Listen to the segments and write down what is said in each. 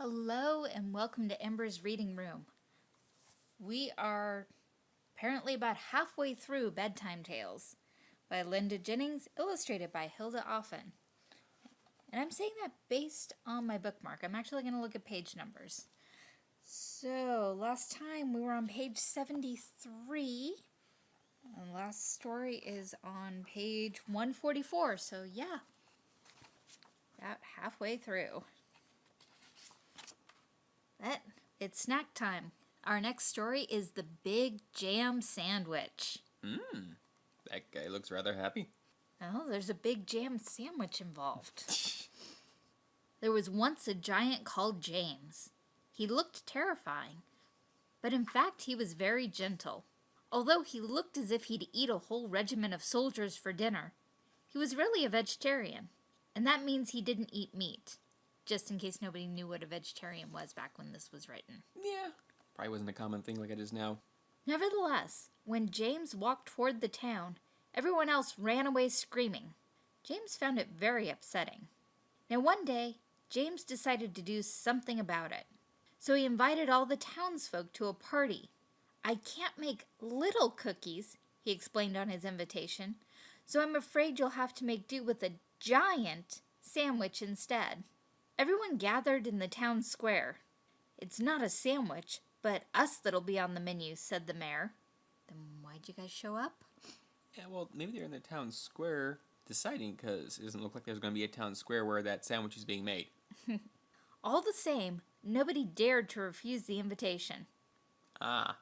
Hello and welcome to Ember's Reading Room. We are apparently about halfway through Bedtime Tales by Linda Jennings, illustrated by Hilda Offen. And I'm saying that based on my bookmark. I'm actually going to look at page numbers. So, last time we were on page 73. And last story is on page 144. So, yeah, about halfway through. That it's snack time. Our next story is the Big Jam Sandwich. Mmm. That guy looks rather happy. Oh, there's a big jam sandwich involved. there was once a giant called James. He looked terrifying, but in fact he was very gentle. Although he looked as if he'd eat a whole regiment of soldiers for dinner, he was really a vegetarian, and that means he didn't eat meat just in case nobody knew what a vegetarian was back when this was written. Yeah. Probably wasn't a common thing like it is now. Nevertheless, when James walked toward the town, everyone else ran away screaming. James found it very upsetting. Now one day, James decided to do something about it. So he invited all the townsfolk to a party. I can't make little cookies, he explained on his invitation, so I'm afraid you'll have to make do with a giant sandwich instead. Everyone gathered in the town square. It's not a sandwich, but us that'll be on the menu, said the mayor. Then why'd you guys show up? Yeah, well, maybe they're in the town square deciding because it doesn't look like there's going to be a town square where that sandwich is being made. All the same, nobody dared to refuse the invitation. Ah,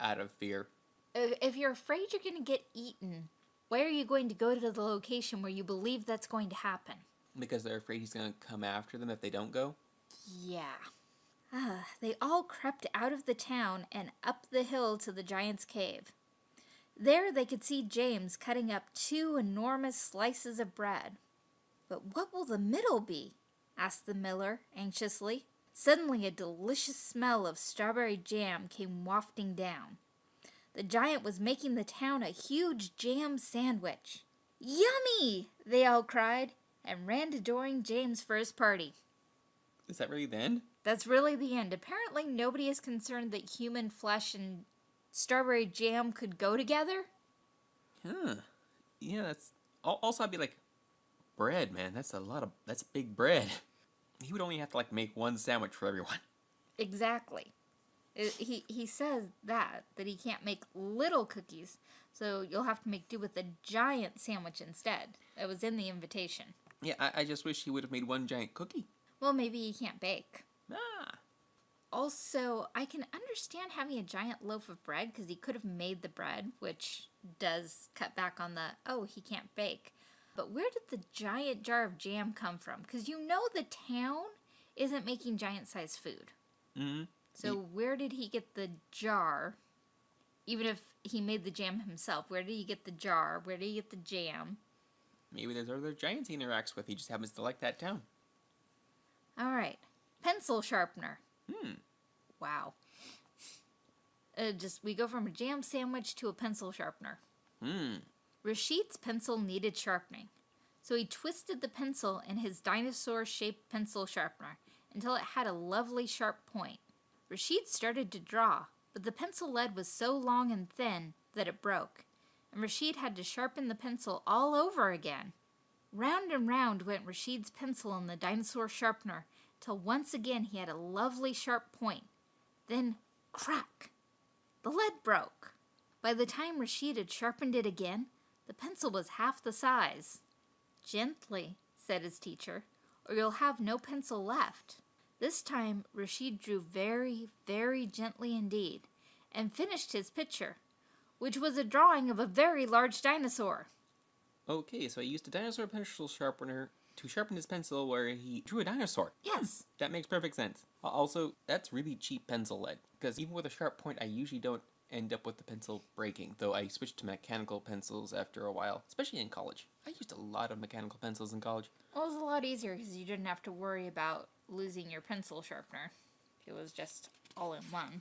out of fear. If you're afraid you're going to get eaten, why are you going to go to the location where you believe that's going to happen? Because they're afraid he's going to come after them if they don't go? Yeah. Ah, they all crept out of the town and up the hill to the giant's cave. There they could see James cutting up two enormous slices of bread. But what will the middle be? asked the miller anxiously. Suddenly a delicious smell of strawberry jam came wafting down. The giant was making the town a huge jam sandwich. Yummy! they all cried and ran to join James for his party. Is that really the end? That's really the end. Apparently, nobody is concerned that human flesh and strawberry jam could go together. Huh. Yeah, that's. Also, I'd be like, bread, man. That's a lot of. That's big bread. He would only have to like make one sandwich for everyone. Exactly. It, he he says that that he can't make little cookies, so you'll have to make do with a giant sandwich instead. That was in the invitation. Yeah, I, I just wish he would have made one giant cookie. Well, maybe he can't bake. Ah. Also, I can understand having a giant loaf of bread because he could have made the bread, which does cut back on the, oh, he can't bake. But where did the giant jar of jam come from? Because you know the town isn't making giant sized food. Mm-hmm. So where did he get the jar? Even if he made the jam himself, where did he get the jar? Where did he get the jam? Maybe there's other giants he interacts with. He just happens to like that town. All right. Pencil sharpener. Hmm. Wow. Uh, just we go from a jam sandwich to a pencil sharpener. Hmm. Rashid's pencil needed sharpening, so he twisted the pencil in his dinosaur-shaped pencil sharpener until it had a lovely sharp point. Rashid started to draw, but the pencil lead was so long and thin that it broke, and Rashid had to sharpen the pencil all over again. Round and round went Rashid's pencil in the dinosaur sharpener till once again he had a lovely sharp point. Then, crack! The lead broke. By the time Rashid had sharpened it again, the pencil was half the size. Gently, said his teacher, or you'll have no pencil left. This time Rashid drew very, very gently indeed, and finished his picture, which was a drawing of a very large dinosaur. Okay, so he used a dinosaur pencil sharpener to sharpen his pencil where he drew a dinosaur. Yes. That makes perfect sense. Also, that's really cheap pencil lead, because even with a sharp point, I usually don't end up with the pencil breaking, though I switched to mechanical pencils after a while, especially in college. I used a lot of mechanical pencils in college. Well, it was a lot easier because you didn't have to worry about losing your pencil sharpener. It was just all in one.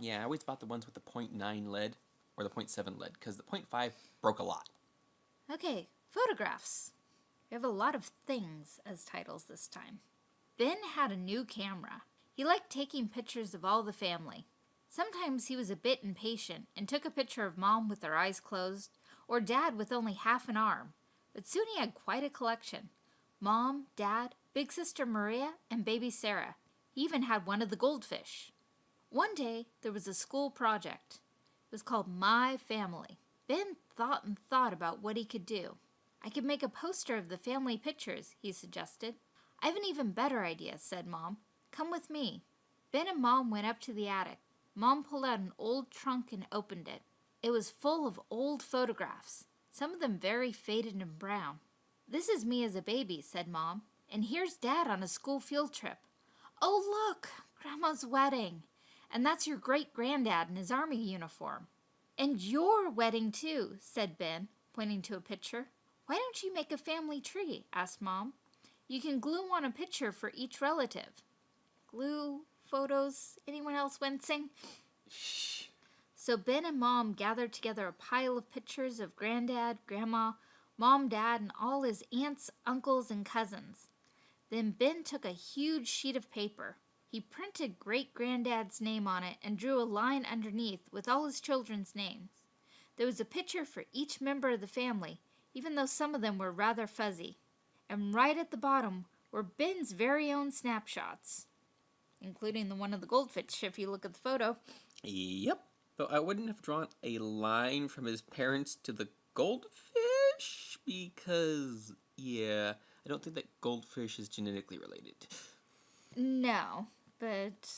Yeah, I always bought the ones with the 0.9 lead, or the 0.7 lead, because the 0.5 broke a lot. Okay, photographs. We have a lot of things as titles this time. Ben had a new camera. He liked taking pictures of all the family. Sometimes he was a bit impatient and took a picture of Mom with her eyes closed, or Dad with only half an arm, but soon he had quite a collection. Mom, Dad, Big Sister Maria, and Baby Sarah. He even had one of the goldfish. One day, there was a school project. Was called My Family. Ben thought and thought about what he could do. I could make a poster of the family pictures, he suggested. I have an even better idea, said Mom. Come with me. Ben and Mom went up to the attic. Mom pulled out an old trunk and opened it. It was full of old photographs, some of them very faded and brown. This is me as a baby, said Mom, and here's Dad on a school field trip. Oh, look, Grandma's wedding. And that's your great granddad in his army uniform. And your wedding, too, said Ben, pointing to a picture. Why don't you make a family tree? asked Mom. You can glue on a picture for each relative. Glue, photos, anyone else wincing? Shh. So Ben and Mom gathered together a pile of pictures of Granddad, Grandma, Mom, Dad, and all his aunts, uncles, and cousins. Then Ben took a huge sheet of paper. He printed Great Granddad's name on it and drew a line underneath with all his children's names. There was a picture for each member of the family, even though some of them were rather fuzzy. And right at the bottom were Ben's very own snapshots, including the one of the goldfish if you look at the photo. Yep. Though I wouldn't have drawn a line from his parents to the goldfish because, yeah, I don't think that goldfish is genetically related. No, but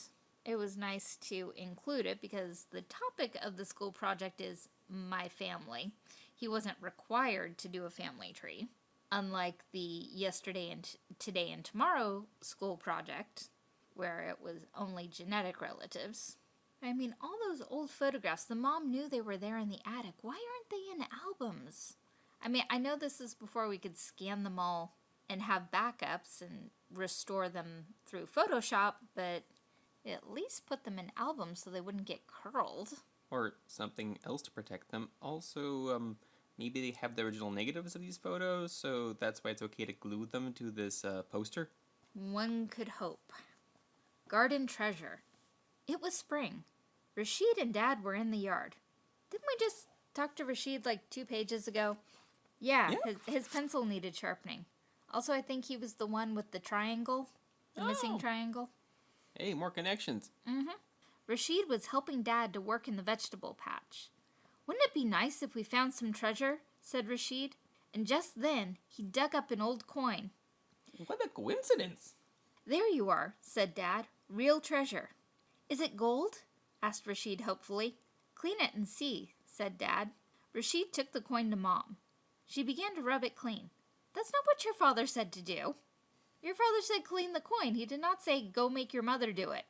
it was nice to include it because the topic of the school project is my family. He wasn't required to do a family tree, unlike the yesterday and today and tomorrow school project, where it was only genetic relatives. I mean, all those old photographs, the mom knew they were there in the attic. Why aren't they in albums? I mean, I know this is before we could scan them all and have backups and restore them through Photoshop, but at least put them in albums so they wouldn't get curled. Or something else to protect them. Also, um, maybe they have the original negatives of these photos, so that's why it's okay to glue them to this uh, poster. One could hope. Garden treasure. It was spring. Rashid and Dad were in the yard. Didn't we just talk to Rashid like two pages ago? Yeah, Yeah. His, his pencil needed sharpening. Also, I think he was the one with the triangle, the missing Oh. triangle. Hey, more connections. Mm-hmm. Rashid was helping Dad to work in the vegetable patch. Wouldn't it be nice if we found some treasure? said Rashid. And just then, he dug up an old coin. What a coincidence! There you are, said Dad. Real treasure. Is it gold? asked Rashid hopefully. Clean it and see, said Dad. Rashid took the coin to Mom. She began to rub it clean. That's not what your father said to do. Your father said clean the coin. He did not say go make your mother do it.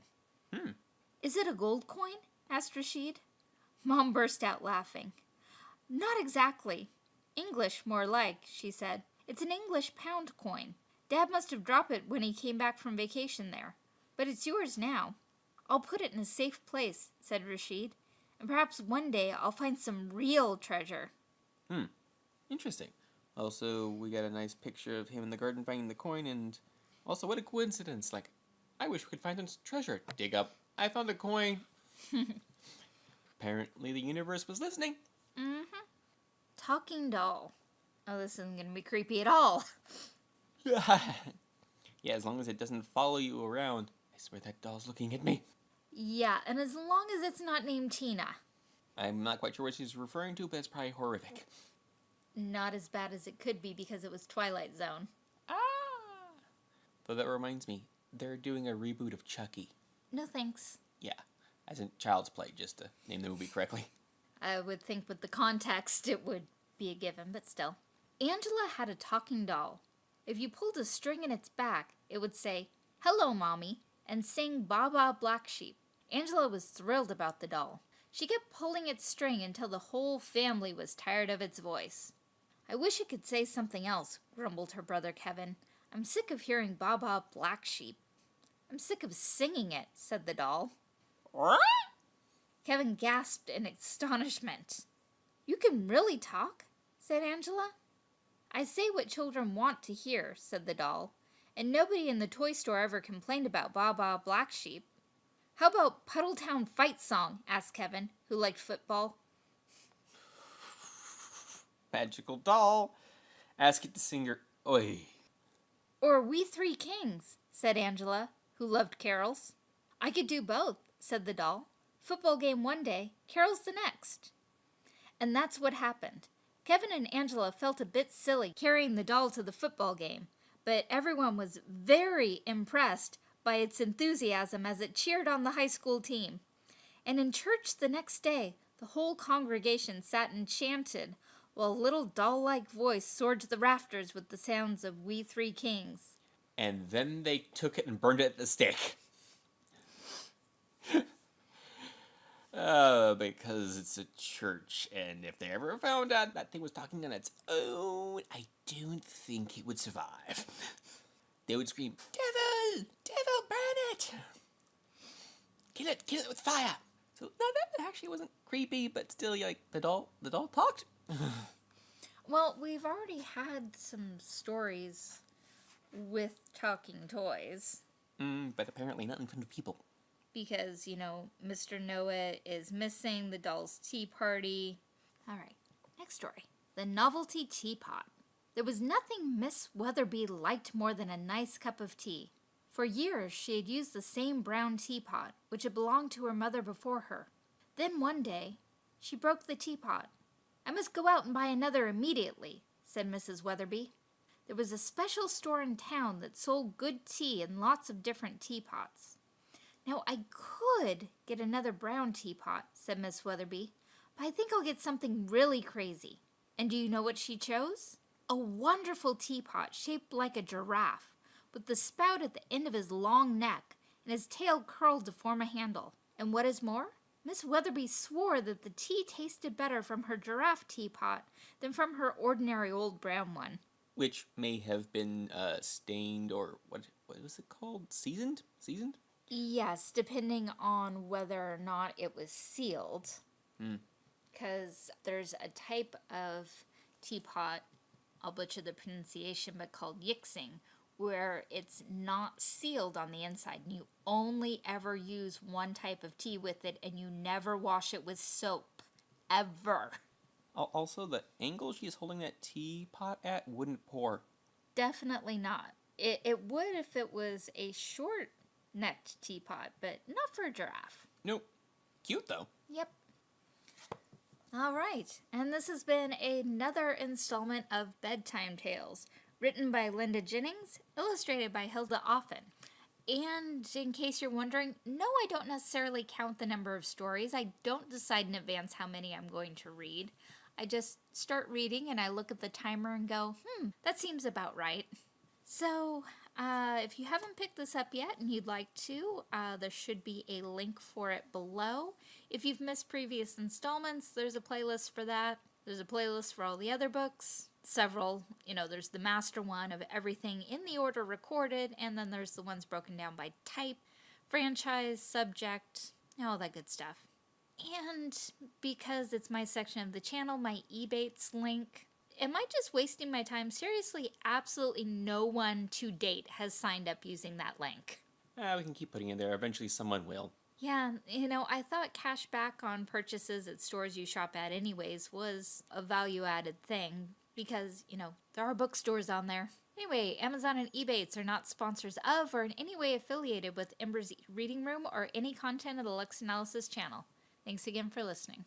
Hmm. Is it a gold coin? asked Rashid. Mom burst out laughing. Not exactly. English, more like, she said. It's an English pound coin. Dad must have dropped it when he came back from vacation there. But it's yours now. I'll put it in a safe place, said Rashid. And perhaps one day I'll find some real treasure. Hmm. Interesting. Also, we got a nice picture of him in the garden finding the coin, and also, what a coincidence! Like, I wish we could find some treasure. Dig up. I found a coin. Apparently, the universe was listening. Mm-hmm. Talking doll. Oh, this isn't going to be creepy at all. yeah, as long as it doesn't follow you around. I swear that doll's looking at me. Yeah, and as long as it's not named Tina. I'm not quite sure what she's referring to, but it's probably horrific. Not as bad as it could be because it was Twilight Zone. Ah! Though that reminds me, they're doing a reboot of Chucky. No thanks. Yeah, as in Child's Play, just to name the movie correctly. I would think with the context it would be a given, but still. Angela had a talking doll. If you pulled a string in its back, it would say, Hello, Mommy, and sing Baa Baa Black Sheep. Angela was thrilled about the doll. She kept pulling its string until the whole family was tired of its voice. I wish it could say something else, grumbled her brother Kevin. I'm sick of hearing Baba Black Sheep. I'm sick of singing it, said the doll. What? Kevin gasped in astonishment. You can really talk? said Angela. I say what children want to hear, said the doll, and nobody in the toy store ever complained about Baba Black Sheep. How about Puddletown Fight Song? asked Kevin, who liked football. Magical doll. Ask it to sing your. Oi. Or We Three Kings, said Angela, who loved carols. I could do both, said the doll. Football game one day, carols the next. And that's what happened. Kevin and Angela felt a bit silly carrying the doll to the football game, but everyone was very impressed by its enthusiasm as it cheered on the high school team. And in church the next day, the whole congregation sat enchanted while a little doll like voice soared to the rafters with the sounds of We Three Kings. And then they took it and burned it at the stake. Uh, because it's a church, and if they ever found out that thing was talking on its own, I don't think it would survive. They would scream, Devil! Devil, burn it! Kill it, kill it with fire! So, no, that actually wasn't creepy, but still, like, the doll, the doll talked. Well, we've already had some stories with talking toys Mm, but apparently not in front of people. because, you know, Mr. Noah is missing the doll's tea party. All right, next story The Novelty Teapot. There was nothing Miss Weatherby liked more than a nice cup of tea. For years, she had used the same brown teapot, which had belonged to her mother before her. Then one day, she broke the teapot. I must go out and buy another immediately, said Mrs. Weatherby. There was a special store in town that sold good tea and lots of different teapots. Now, I could get another brown teapot, said Miss Weatherby, but I think I'll get something really crazy. And do you know what she chose? A wonderful teapot shaped like a giraffe, with the spout at the end of his long neck and his tail curled to form a handle. And what is more, Miss Weatherby swore that the tea tasted better from her giraffe teapot than from her ordinary old brown one. Which may have been uh, stained or what? What was it called? Seasoned? Seasoned? Yes, depending on whether or not it was sealed. Hmm. Because there's a type of teapot, I'll butcher the pronunciation, but called yixing, where it's not sealed on the inside. And you only ever use one type of tea with it, and you never wash it with soap. Ever. Also, the angle she's holding that teapot at wouldn't pour. Definitely not. It, it would if it was a short necked teapot, but not for a giraffe. Nope. Cute though. Yep. All right, and this has been another installment of Bedtime Tales, written by Linda Jennings, illustrated by Hilda Offen. And in case you're wondering, no, I don't necessarily count the number of stories. I don't decide in advance how many I'm going to read. I just start reading and I look at the timer and go, hmm, that seems about right. So, uh, if you haven't picked this up yet and you'd like to, uh, there should be a link for it below. If you've missed previous installments, there's a playlist for that. There's a playlist for all the other books. Several, you know, there's the master one of everything in the order recorded, and then there's the ones broken down by type, franchise, subject, all that good stuff. And because it's my section of the channel, my Ebates link. Am I just wasting my time? Seriously, absolutely no one to date has signed up using that link. Ah, we can keep putting it there. Eventually, someone will. Yeah, you know, I thought cash back on purchases at stores you shop at, anyways, was a value added thing because, you know, there are bookstores on there. Anyway, Amazon and Ebates are not sponsors of or in any way affiliated with Ember's Reading Room or any content of the Lux Analysis channel. Thanks again for listening.